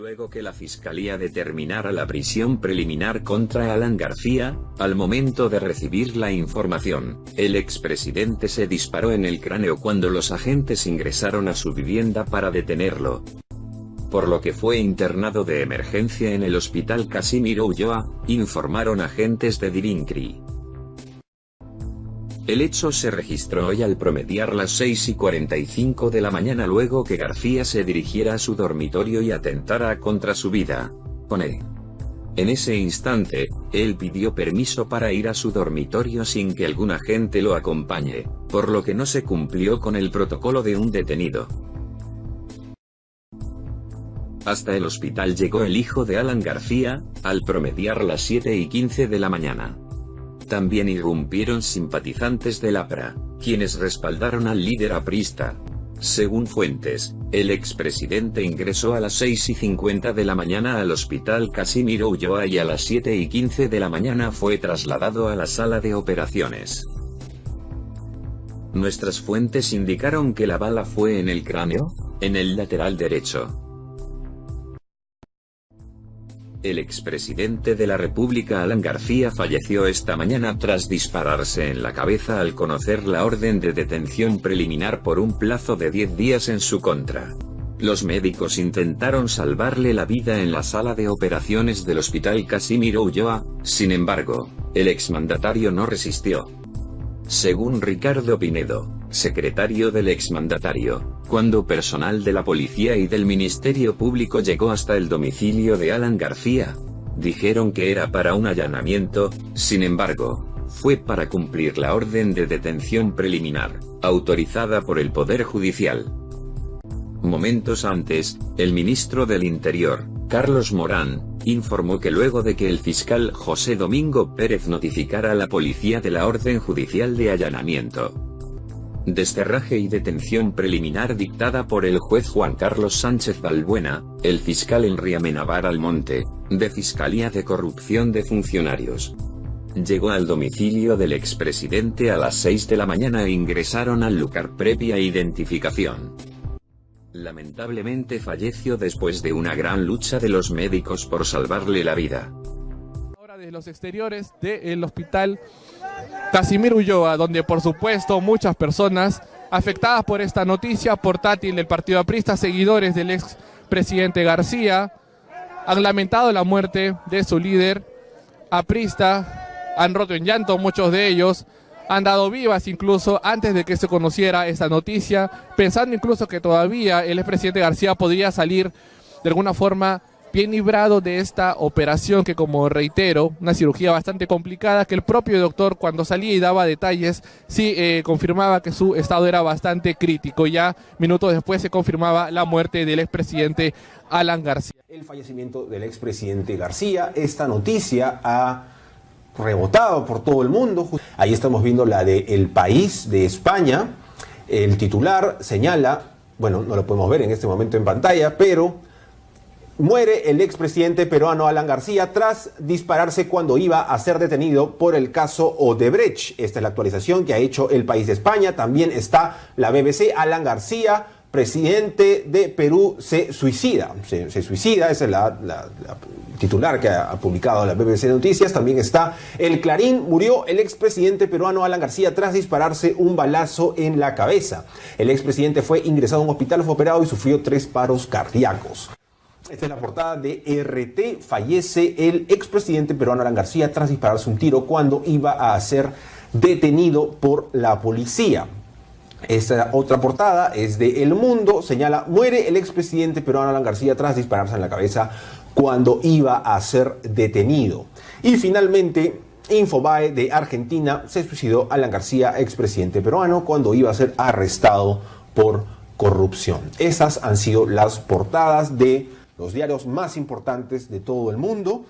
Luego que la fiscalía determinara la prisión preliminar contra Alan García, al momento de recibir la información, el expresidente se disparó en el cráneo cuando los agentes ingresaron a su vivienda para detenerlo. Por lo que fue internado de emergencia en el hospital Casimiro Ulloa, informaron agentes de Dirincri. El hecho se registró hoy al promediar las 6 y 45 de la mañana luego que García se dirigiera a su dormitorio y atentara contra su vida. Pone. En ese instante, él pidió permiso para ir a su dormitorio sin que algún agente lo acompañe, por lo que no se cumplió con el protocolo de un detenido. Hasta el hospital llegó el hijo de Alan García, al promediar las 7 y 15 de la mañana. También irrumpieron simpatizantes del APRA, quienes respaldaron al líder aprista. Según fuentes, el expresidente ingresó a las 6 y 50 de la mañana al hospital Casimiro Ulloa y a las 7 y 15 de la mañana fue trasladado a la sala de operaciones. Nuestras fuentes indicaron que la bala fue en el cráneo, en el lateral derecho. El expresidente de la República Alan García falleció esta mañana tras dispararse en la cabeza al conocer la orden de detención preliminar por un plazo de 10 días en su contra. Los médicos intentaron salvarle la vida en la sala de operaciones del hospital Casimiro Ulloa, sin embargo, el exmandatario no resistió. Según Ricardo Pinedo, secretario del exmandatario, cuando personal de la policía y del Ministerio Público llegó hasta el domicilio de Alan García, dijeron que era para un allanamiento, sin embargo, fue para cumplir la orden de detención preliminar, autorizada por el Poder Judicial. Momentos antes, el ministro del Interior, Carlos Morán, informó que luego de que el fiscal José Domingo Pérez notificara a la policía de la orden judicial de allanamiento, desterraje y detención preliminar dictada por el juez Juan Carlos Sánchez Balbuena, el fiscal Enri Amenabar Almonte, de Fiscalía de Corrupción de Funcionarios. Llegó al domicilio del expresidente a las 6 de la mañana e ingresaron al lugar previa identificación. Lamentablemente falleció después de una gran lucha de los médicos por salvarle la vida. Desde los exteriores del hospital Casimir Ulloa, donde por supuesto muchas personas afectadas por esta noticia portátil del Partido Aprista, seguidores del ex presidente García, han lamentado la muerte de su líder aprista, han roto en llanto muchos de ellos, han dado vivas incluso antes de que se conociera esta noticia, pensando incluso que todavía el expresidente García podría salir de alguna forma bien librado de esta operación que como reitero, una cirugía bastante complicada, que el propio doctor cuando salía y daba detalles, sí eh, confirmaba que su estado era bastante crítico. Ya minutos después se confirmaba la muerte del expresidente Alan García. El fallecimiento del expresidente García, esta noticia ha rebotado por todo el mundo. Ahí estamos viendo la de El País de España. El titular señala, bueno, no lo podemos ver en este momento en pantalla, pero Muere el expresidente peruano Alan García tras dispararse cuando iba a ser detenido por el caso Odebrecht. Esta es la actualización que ha hecho el país de España. También está la BBC. Alan García, presidente de Perú, se suicida. Se, suicida, esa es la, titular que ha, publicado la BBC Noticias. También está el Clarín. Murió el expresidente peruano Alan García tras dispararse un balazo en la cabeza. El expresidente fue ingresado a un hospital, fue operado y sufrió tres paros cardíacos. Esta es la portada de RT. Fallece el expresidente peruano Alan García tras dispararse un tiro cuando iba a ser detenido por la policía. Esta otra portada es de El Mundo. Señala, muere el expresidente peruano Alan García tras dispararse en la cabeza cuando iba a ser detenido. Y finalmente, Infobae de Argentina se suicidó Alan García, expresidente peruano, cuando iba a ser arrestado por corrupción. Esas han sido las portadas de los diarios más importantes de todo el mundo.